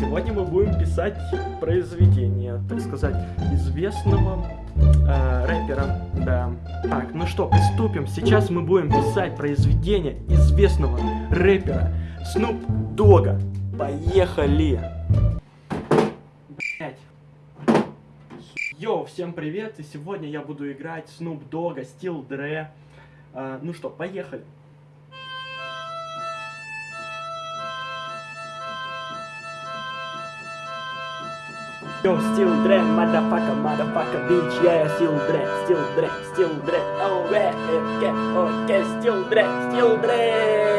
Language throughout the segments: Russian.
Сегодня мы будем писать произведение, так сказать, известного э, рэпера, да. Так, ну что, приступим. Сейчас мы будем писать произведение известного рэпера Снуп Дога. Поехали! Блять. Йоу, всем привет, и сегодня я буду играть Снуп Дога, Стил Дре. Ну что, поехали. Yo, still dread, motherfucker, motherfucker, bitch, yeah, still dread, still dread, still dread, oh, yeah, okay, okay, still dread, still dread,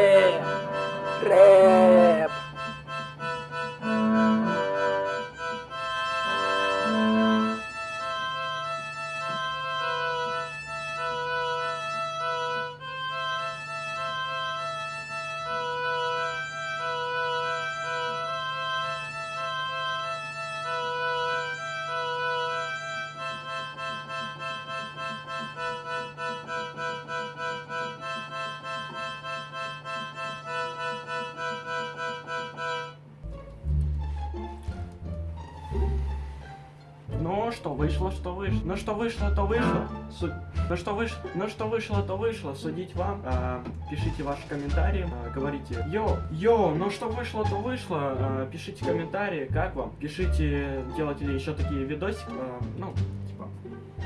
Ну что вышло, что вышло. Ну что вышло, то вышло. Су... Ну что вышло, ну что вышло, то вышло. Судить вам. А, пишите ваши комментарии. А, говорите. Йо, йо, ну что вышло, то вышло. А, пишите комментарии, как вам. Пишите, делать ли еще такие видосики. А, ну, типа.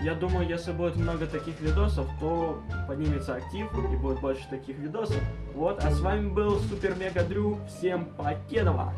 Я думаю, если будет много таких видосов, то поднимется актив и будет больше таких видосов. Вот, а с вами был Супер Мега Дрю. Всем покедова!